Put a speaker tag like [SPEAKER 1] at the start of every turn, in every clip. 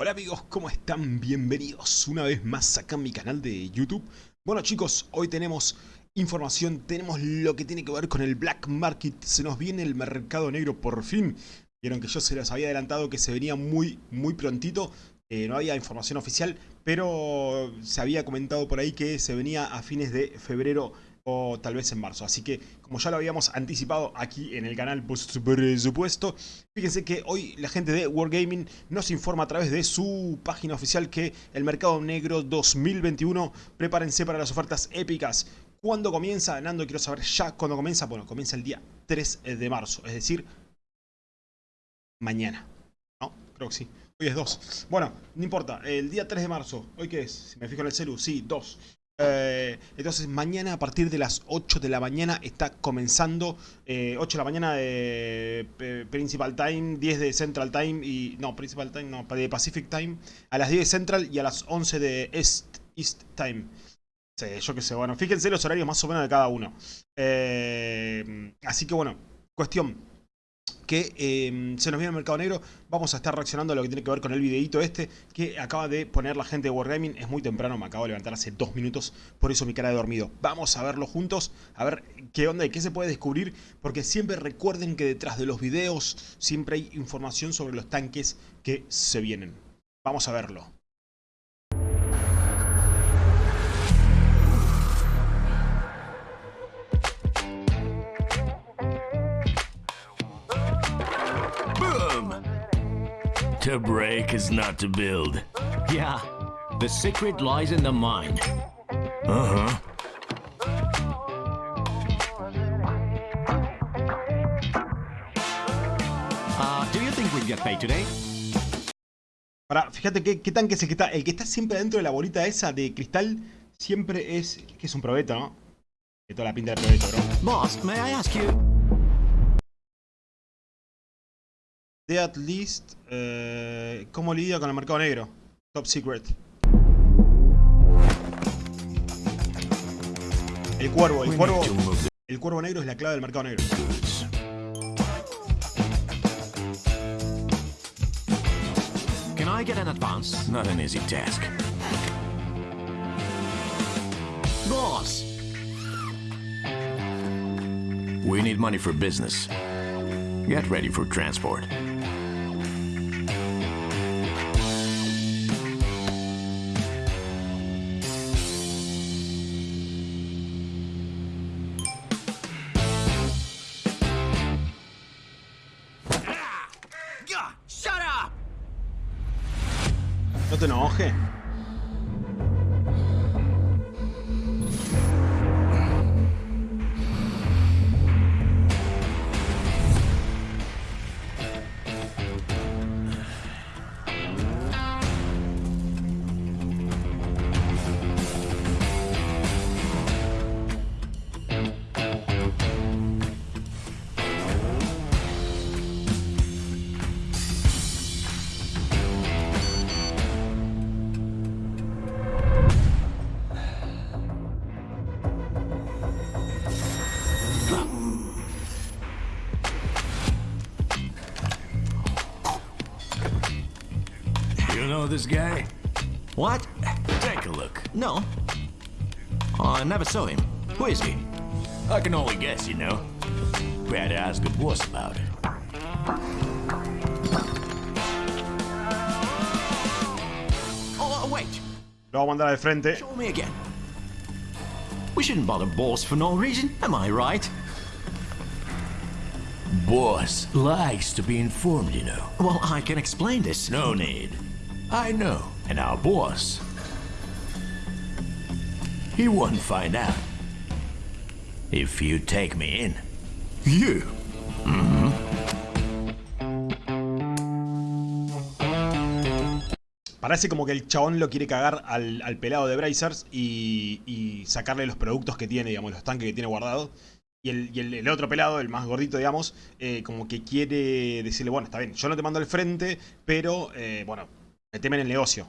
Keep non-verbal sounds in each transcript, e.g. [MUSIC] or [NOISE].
[SPEAKER 1] Hola amigos, ¿cómo están? Bienvenidos una vez más acá en mi canal de YouTube. Bueno chicos, hoy tenemos información, tenemos lo que tiene que ver con el Black Market. Se nos viene el mercado negro por fin. Vieron que yo se los había adelantado que se venía muy, muy prontito. Eh, no había información oficial, pero se había comentado por ahí que se venía a fines de febrero o tal vez en marzo. Así que, como ya lo habíamos anticipado aquí en el canal, por supuesto, fíjense que hoy la gente de Wargaming nos informa a través de su página oficial que el mercado negro 2021, prepárense para las ofertas épicas. ¿Cuándo comienza? Nando, quiero saber ya cuándo comienza. Bueno, comienza el día 3 de marzo, es decir, mañana. ¿No? Creo que sí. Hoy es 2. Bueno, no importa. El día 3 de marzo. ¿Hoy qué es? Si me fijo en el celu. Sí, 2. Eh, entonces mañana a partir de las 8 de la mañana está comenzando 8 eh, de la mañana de Principal Time, 10 de Central Time y no, Principal Time no, de Pacific Time, a las 10 de Central y a las 11 de East, East Time. Sí, yo qué sé, bueno, fíjense los horarios más o menos de cada uno. Eh, así que bueno, cuestión, que em, se nos viene el mercado negro. Vamos a estar reaccionando a lo que tiene que ver con el videito este que acaba de poner la gente de Wargaming. Es muy temprano, me acabo de levantar hace dos minutos, por eso mi cara de dormido. Vamos a verlo juntos, a ver qué onda y qué se puede descubrir, porque siempre recuerden que detrás de los videos siempre hay información sobre los tanques que se vienen. Vamos a verlo.
[SPEAKER 2] To break is not to build.
[SPEAKER 3] Yeah, the secret lies in the mind.
[SPEAKER 2] Uh-huh.
[SPEAKER 3] Uh, do you think we'll get paid today?
[SPEAKER 1] Ahora, fíjate qué, tanque que está. El que está siempre dentro de la bolita esa de cristal siempre es. que es un probeto, ¿no? Que toda la pinta de probeto, bro.
[SPEAKER 3] Boss, may I ask you?
[SPEAKER 1] De at least. Eh, ¿Cómo lidia con el mercado negro? Top secret. El cuervo, el cuervo. El cuervo negro es la clave del mercado negro.
[SPEAKER 3] Can I get an advance?
[SPEAKER 2] Not an easy task.
[SPEAKER 3] Boss!
[SPEAKER 2] We need money for business. Get ready for transport.
[SPEAKER 1] No te enojes.
[SPEAKER 2] This guy?
[SPEAKER 3] What?
[SPEAKER 2] Take a look.
[SPEAKER 3] No. I never saw him. Who is he?
[SPEAKER 2] I can only guess, you know. We had to ask the boss about it.
[SPEAKER 3] Oh, uh, wait.
[SPEAKER 1] Lo vamos a mandar al frente.
[SPEAKER 3] Show me again. We shouldn't bother boss for no reason, am I right?
[SPEAKER 2] Boss likes to be informed, you know.
[SPEAKER 3] Well, I can explain this.
[SPEAKER 2] No need. I know. And our boss. He won't find out. If you take me in.
[SPEAKER 3] You?
[SPEAKER 1] Parece como que el chabón lo quiere cagar al, al pelado de Brazers y, y sacarle los productos que tiene, digamos, los tanques que tiene guardados. Y el, y el otro pelado, el más gordito, digamos, eh, como que quiere decirle, bueno, está bien, yo no te mando al frente, pero, eh, bueno, El negocio.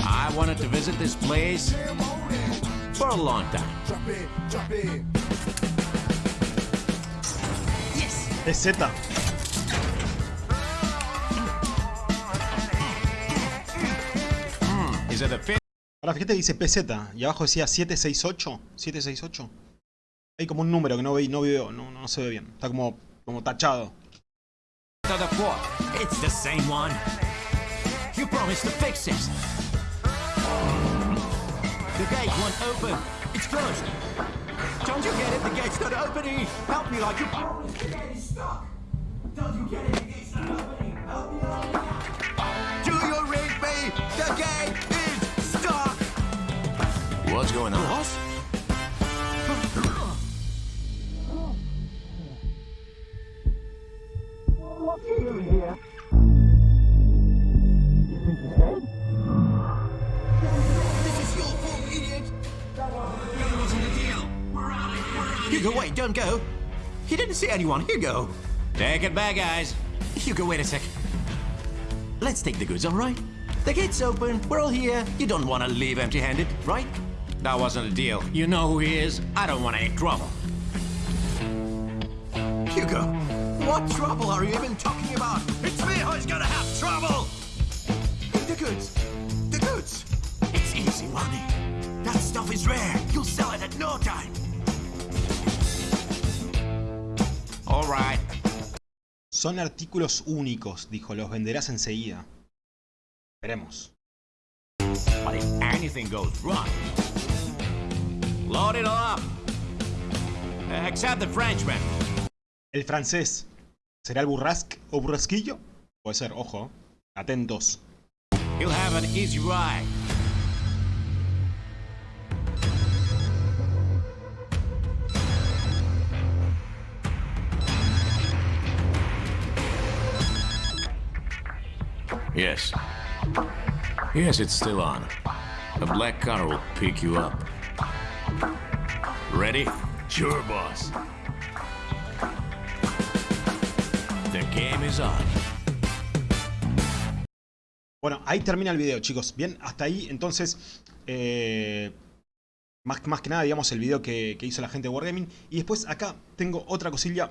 [SPEAKER 3] I wanted to visit this place for a long time. Yes. Es
[SPEAKER 1] Ahora fíjate que dice PZ y abajo decía 768. 768. Hay como un número que no, ve, no veo, no, no se ve bien. Está como, como tachado.
[SPEAKER 3] What's going on? What? Hugo, wait, don't go. He didn't see anyone. Hugo. Take it back, guys. Hugo, wait a sec. Let's take the goods, all right? The gate's open. We're all here. You don't want to leave empty-handed, right? That wasn't a deal. You know who he is. I don't want any trouble. Hugo, what trouble are you even talking about? It's me who's gonna have trouble! The goods. The goods. It's easy money. That stuff is rare. You'll sell it at no time. All right.
[SPEAKER 1] Son artículos únicos, dijo. Los venderás enseguida. Veremos.
[SPEAKER 3] But if anything goes wrong, load it all up. Eh, except the Frenchman.
[SPEAKER 1] El francés. ¿Será el burrasque o burrasquillo? Puede ser, ojo. Atentos.
[SPEAKER 3] He'll have an easy ride. Yes. Yes, it's still on. A black car will pick you up. Ready? Sure, boss. The game is on.
[SPEAKER 1] Bueno, ahí termina el video, chicos. Bien, hasta ahí, entonces, eh, más, que nada, digamos, el video que, que hizo la gente de Wargaming. Y después acá tengo otra cosilla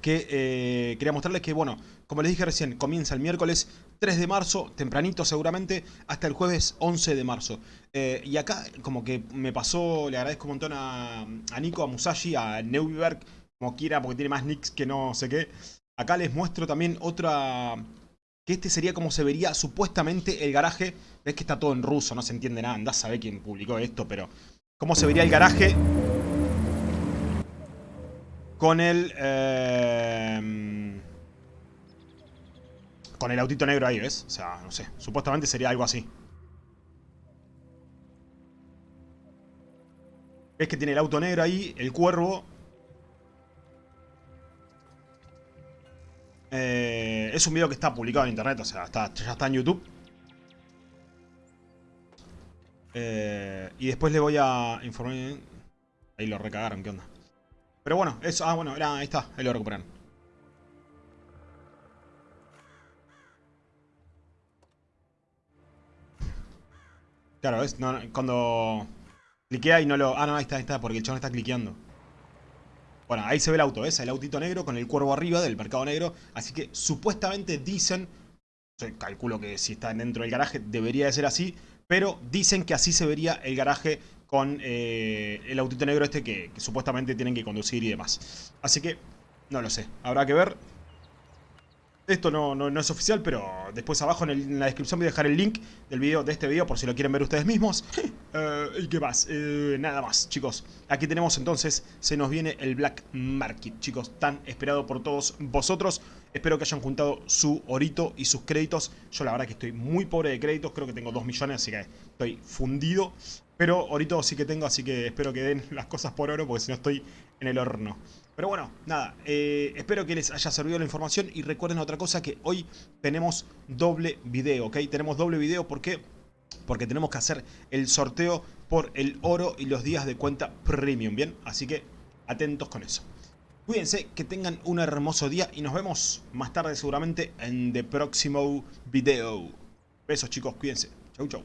[SPEAKER 1] que eh, quería mostrarles que, bueno, como les dije recién, comienza el miércoles 3 de marzo, tempranito seguramente, hasta el jueves 11 de marzo. Eh, y acá, como que me pasó, le agradezco un montón a, a Nico, a Musashi, a Neuberg, como quiera, porque tiene más nicks que no sé qué. Acá les muestro también otra... Que este sería como se vería supuestamente el garaje. Ves que está todo en ruso, no se entiende nada. Andás a saber quién publicó esto, pero... Cómo se vería el garaje con el... eh, con el autito negro ahí, ¿ves? O sea, no sé. Supuestamente sería algo así. ¿Ves que tiene el auto negro ahí? El cuervo. Eh, es un video que está publicado en internet, o sea, está, ya está en YouTube. Eh, y después le voy a informar... Ahí lo recagaron, ¿qué onda? Pero bueno, eso... Ah, bueno, ahí está, ahí lo recuperan. Claro, ¿ves? No, no, cuando cliquea y no lo... Ah, no, ahí está, ahí está, porque el chabón está cliqueando. Bueno, ahí se ve el auto, ¿ves? El autito negro con el cuervo arriba del mercado negro. Así que supuestamente dicen... Calculo que si está dentro del garaje debería de ser así. Pero dicen que así se vería el garaje con eh, el autito negro este que, que supuestamente tienen que conducir y demás. Así que, no lo sé. Habrá que ver. Esto no, no, no es oficial, pero después abajo en, el- en la descripción voy a dejar el link del video, de este video por si lo quieren ver ustedes mismos. [LAUGHS] Eh, ¿Y qué más? Eh, nada más, chicos. Aquí tenemos entonces, se nos viene el Black Market, chicos, tan esperado por todos vosotros. Espero que hayan juntado su orito y sus créditos. Yo la verdad que estoy muy pobre de créditos, creo que tengo 2 millones, así que estoy fundido. Pero orito sí que tengo, así que espero que den las cosas por oro, porque si no estoy en el horno. Pero bueno, nada, eh, espero que les haya servido la información y recuerden otra cosa que hoy tenemos doble video, ¿ok? Tenemos doble video porque porque tenemos que hacer el sorteo por el oro y los días de cuenta premium, ¿bien? Así que atentos con eso. Cuídense, que tengan un hermoso día y nos vemos más tarde seguramente en el próximo video. Besos chicos, cuídense. Chau chau.